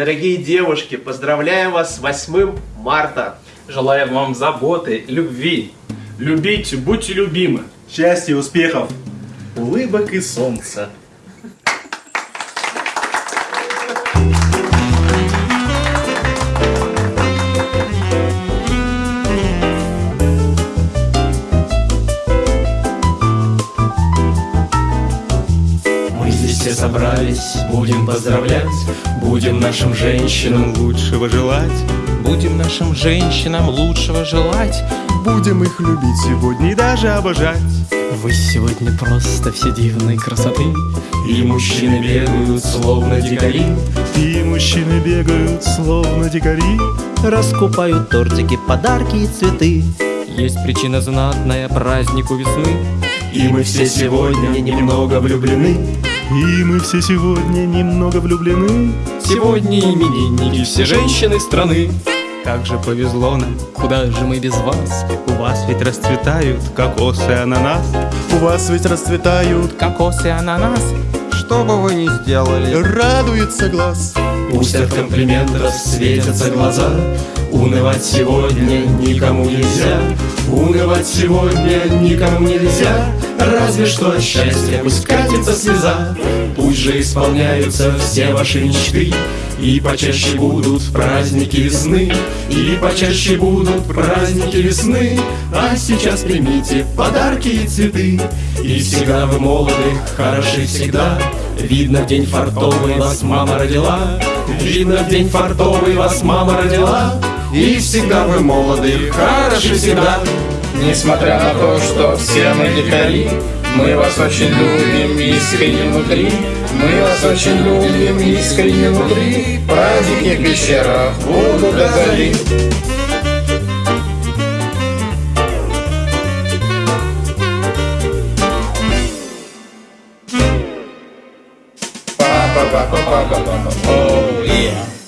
Дорогие девушки, поздравляю вас с 8 марта. Желаем вам заботы, любви. Любите, будьте любимы. Счастья, успехов. Улыбок и солнца. Все собрались, будем поздравлять, будем нашим женщинам лучшего желать. Будем нашим женщинам лучшего желать Будем их любить сегодня и даже обожать. Вы сегодня просто все дивной красоты, и мужчины бегают словно дикари, И мужчины бегают, словно дикари. Раскупают тортики, подарки и цветы Есть причина знатная празднику весны и мы все сегодня немного влюблены. И мы все сегодня немного влюблены. Сегодня именинники все женщины страны. Как же повезло нам, куда же мы без вас? У вас ведь расцветают кокосы ананас. У вас ведь расцветают, Кокос и ананас. Что бы вы ни сделали. Радуется глаз. Пусть от комплиментов светятся глаза, Унывать сегодня никому нельзя, Унывать сегодня никому нельзя, Разве что от счастья пусть катится слеза, Пусть же исполняются все ваши мечты, И почаще будут праздники весны, И почаще будут праздники весны, А сейчас примите подарки и цветы, И всегда вы молоды, хороши всегда, Видно в день фартовый вас мама родила, Видно в день фартовый вас мама родила, И всегда вы молоды, хороши всегда. Несмотря на то, что все мы дикари, мы вас очень любим искренне внутри. Мы вас очень любим искренне внутри. Праздники в пещерах будут до зари. Па-па-па-па-па-па-па. Oh, yeah.